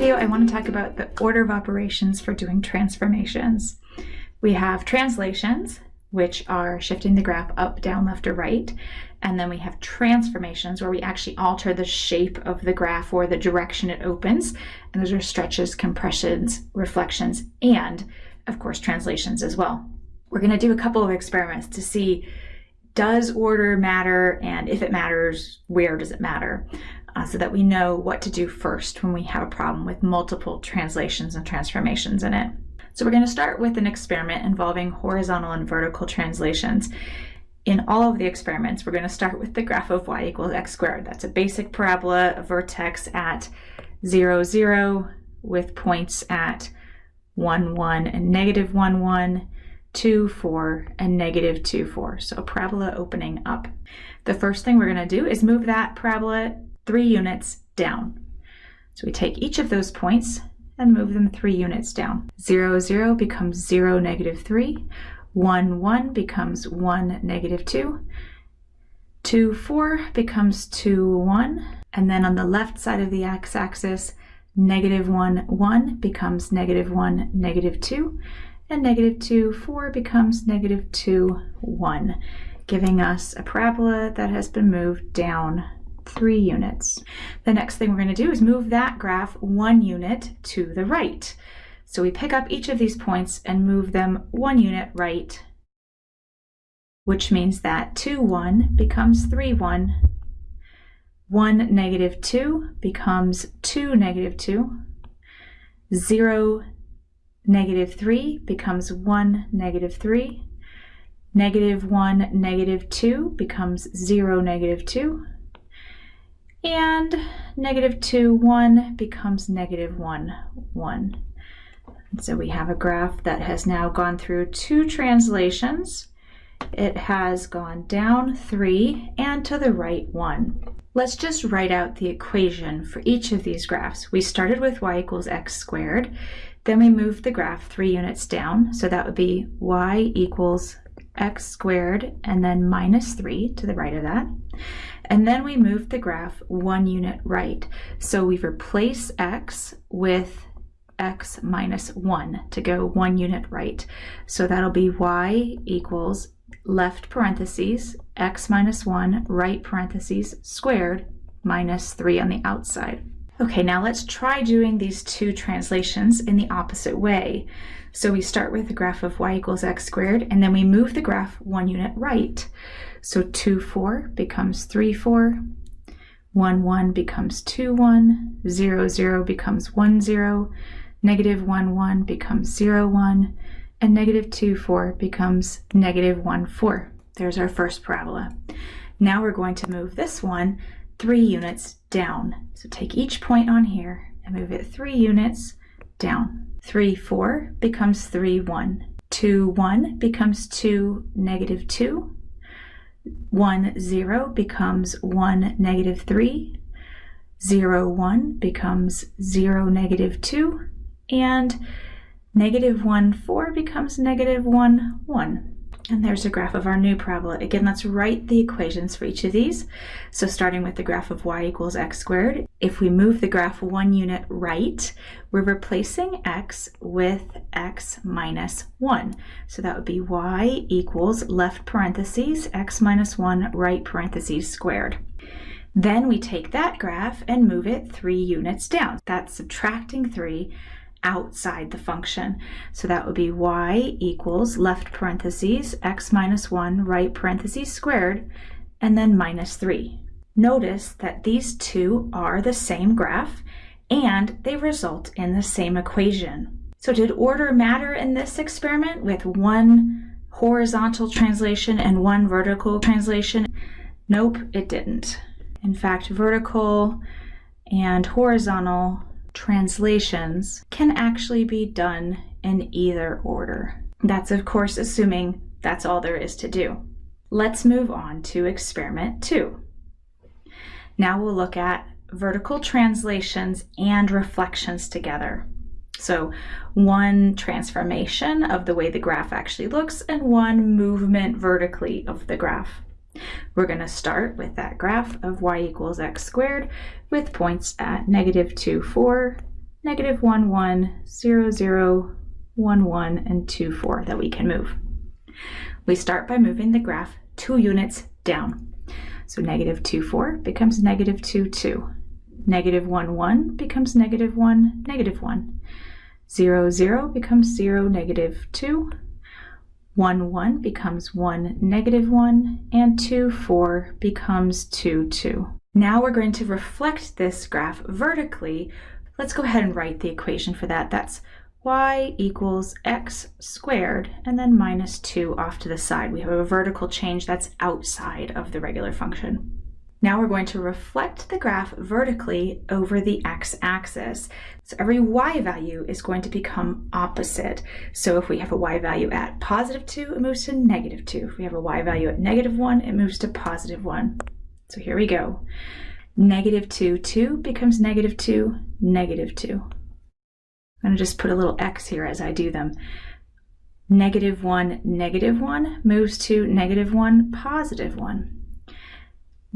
video, I want to talk about the order of operations for doing transformations. We have translations, which are shifting the graph up, down, left, or right. And then we have transformations where we actually alter the shape of the graph or the direction it opens. And those are stretches, compressions, reflections, and of course, translations as well. We're going to do a couple of experiments to see does order matter and if it matters, where does it matter? Uh, so that we know what to do first when we have a problem with multiple translations and transformations in it. So we're going to start with an experiment involving horizontal and vertical translations. In all of the experiments, we're going to start with the graph of y equals x squared. That's a basic parabola, a vertex at 0, 0, with points at 1, 1, and negative 1, 1, 2, 4, and negative 2, 4. So a parabola opening up. The first thing we're going to do is move that parabola 3 units down. So we take each of those points and move them 3 units down. 0, 0 becomes 0, negative 3. 1, 1 becomes 1, negative 2. 2, 4 becomes 2, 1. And then on the left side of the x-axis, negative 1, 1 becomes negative 1, negative 2 and negative 2, 4 becomes negative 2, 1, giving us a parabola that has been moved down 3 units. The next thing we're going to do is move that graph 1 unit to the right. So we pick up each of these points and move them 1 unit right, which means that 2, 1 becomes 3, 1, 1, negative 2 becomes 2, negative 2, 0, Negative 3 becomes 1, negative 3. Negative 1, negative 2 becomes 0, negative 2. And negative 2, 1 becomes negative 1, 1. And so we have a graph that has now gone through two translations. It has gone down 3 and to the right 1. Let's just write out the equation for each of these graphs. We started with y equals x squared. Then we moved the graph three units down. So that would be y equals x squared and then minus 3 to the right of that. And then we move the graph one unit right. So we replace x with x minus 1 to go one unit right. So that'll be y equals left parentheses x minus 1 right parentheses squared minus 3 on the outside. Okay, now let's try doing these two translations in the opposite way. So we start with the graph of y equals x squared, and then we move the graph one unit right. So 2, 4 becomes 3, 4, 1, 1 becomes 2, 1, 0, 0 becomes 1, 0, negative 1, 1 becomes 0, 1, and negative 2, 4 becomes negative 1, 4. There's our first parabola. Now we're going to move this one three units down. So take each point on here and move it three units down. 3, 4 becomes 3, 1. 2, 1 becomes 2, negative 2. 1, 0 becomes 1, negative 3. 0, 1 becomes 0, negative 2. And negative 1, 4 becomes negative 1, 1. And there's a graph of our new parabola. Again, let's write the equations for each of these. So starting with the graph of y equals x squared, if we move the graph one unit right, we're replacing x with x minus 1. So that would be y equals left parentheses x minus 1 right parentheses squared. Then we take that graph and move it 3 units down. That's subtracting 3 outside the function. So that would be y equals left parentheses x minus 1 right parentheses squared and then minus 3. Notice that these two are the same graph and they result in the same equation. So did order matter in this experiment with one horizontal translation and one vertical translation? Nope, it didn't. In fact, vertical and horizontal translations can actually be done in either order. That's of course assuming that's all there is to do. Let's move on to experiment two. Now we'll look at vertical translations and reflections together. So one transformation of the way the graph actually looks and one movement vertically of the graph. We're going to start with that graph of y equals x squared with points at negative 2, 4, negative 1, 1, 0, 0, 1, 1, and 2, 4 that we can move. We start by moving the graph two units down. So negative 2, 4 becomes negative 2, 2. Negative 1, 1 becomes negative 1, negative 1. 0, 0 becomes 0, negative 2. 1, 1 becomes 1, negative 1. And 2, 4 becomes 2, 2. Now we're going to reflect this graph vertically. Let's go ahead and write the equation for that. That's y equals x squared and then minus 2 off to the side. We have a vertical change that's outside of the regular function. Now we're going to reflect the graph vertically over the x-axis. So every y value is going to become opposite. So if we have a y value at positive 2, it moves to negative 2. If we have a y value at negative 1, it moves to positive 1. So here we go. Negative 2, 2 becomes negative 2, negative 2. I'm going to just put a little x here as I do them. Negative 1, negative 1 moves to negative 1, positive 1.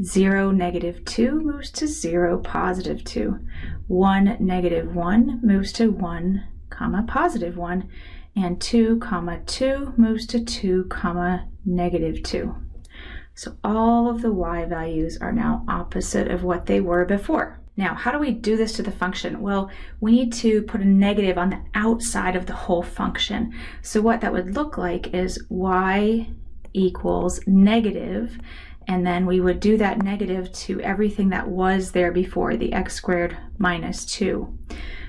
0, negative 2 moves to 0, positive 2. 1, negative 1 moves to 1, comma, positive 1. And 2, comma, 2 moves to 2, comma, negative 2. So all of the y values are now opposite of what they were before. Now, how do we do this to the function? Well, we need to put a negative on the outside of the whole function. So what that would look like is y equals negative, and then we would do that negative to everything that was there before, the x squared minus 2.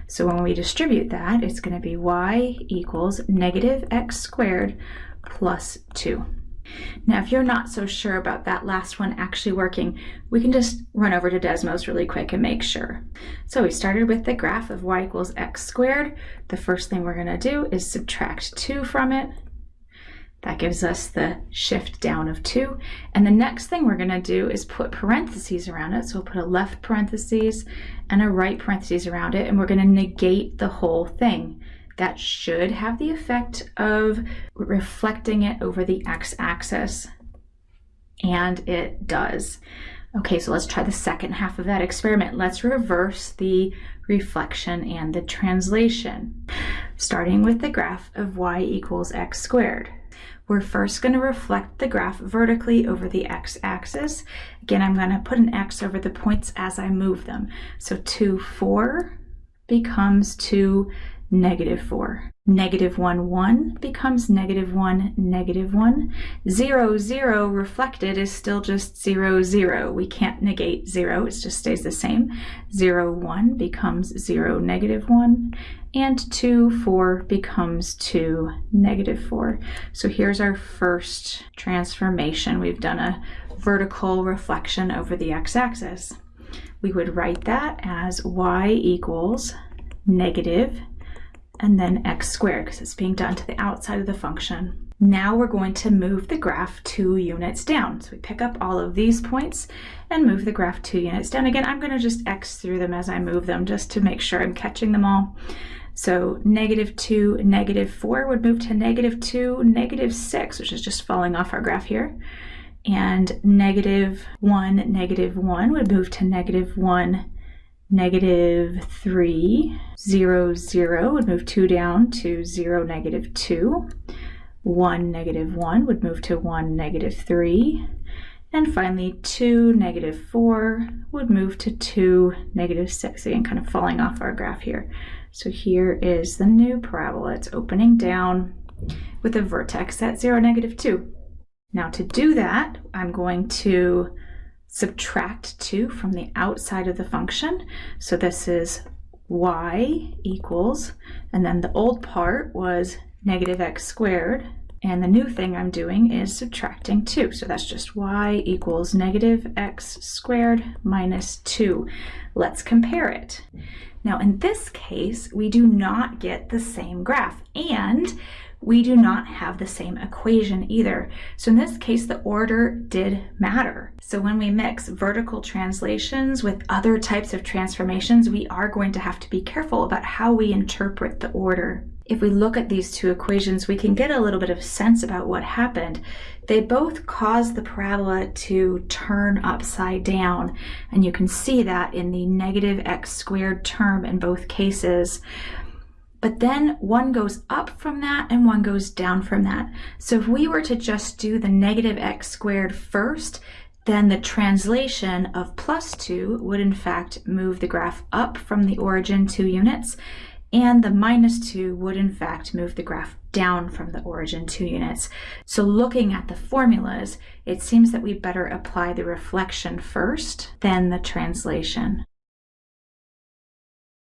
So when we distribute that, it's going to be y equals negative x squared plus 2. Now, if you're not so sure about that last one actually working, we can just run over to Desmos really quick and make sure. So we started with the graph of y equals x squared. The first thing we're going to do is subtract 2 from it. That gives us the shift down of 2. And the next thing we're going to do is put parentheses around it. So we'll put a left parentheses and a right parentheses around it, and we're going to negate the whole thing that should have the effect of reflecting it over the x-axis. And it does. Okay, so let's try the second half of that experiment. Let's reverse the reflection and the translation, starting with the graph of y equals x squared. We're first going to reflect the graph vertically over the x-axis. Again, I'm going to put an x over the points as I move them. So 2, 4 becomes 2, negative 4. Negative 1, 1 becomes negative 1, negative 1. 0, 0 reflected is still just 0, 0. We can't negate 0, it just stays the same. 0, 1 becomes 0, negative 1. And 2, 4 becomes 2, negative 4. So here's our first transformation. We've done a vertical reflection over the x-axis. We would write that as y equals negative and then x squared because it's being done to the outside of the function. Now we're going to move the graph two units down. So we pick up all of these points and move the graph two units down. Again, I'm going to just x through them as I move them just to make sure I'm catching them all. So negative 2, negative 4 would move to negative 2, negative 6, which is just falling off our graph here. And negative 1, negative 1 would move to negative 1, negative 3, 0, 0 would move 2 down to 0, negative 2. 1, negative 1 would move to 1, negative 3. And finally, 2, negative 4 would move to 2, negative 6. Again, kind of falling off our graph here. So here is the new parabola. It's opening down with a vertex at 0, negative 2. Now to do that, I'm going to subtract 2 from the outside of the function. So this is y equals, and then the old part was negative x squared, and the new thing I'm doing is subtracting 2. So that's just y equals negative x squared minus 2. Let's compare it. Now in this case, we do not get the same graph, and we do not have the same equation either. So in this case, the order did matter. So when we mix vertical translations with other types of transformations, we are going to have to be careful about how we interpret the order. If we look at these two equations, we can get a little bit of sense about what happened. They both cause the parabola to turn upside down, and you can see that in the negative x squared term in both cases. But then one goes up from that and one goes down from that. So if we were to just do the negative x squared first, then the translation of plus 2 would in fact move the graph up from the origin 2 units, and the minus 2 would in fact move the graph down from the origin 2 units. So looking at the formulas, it seems that we better apply the reflection first, then the translation.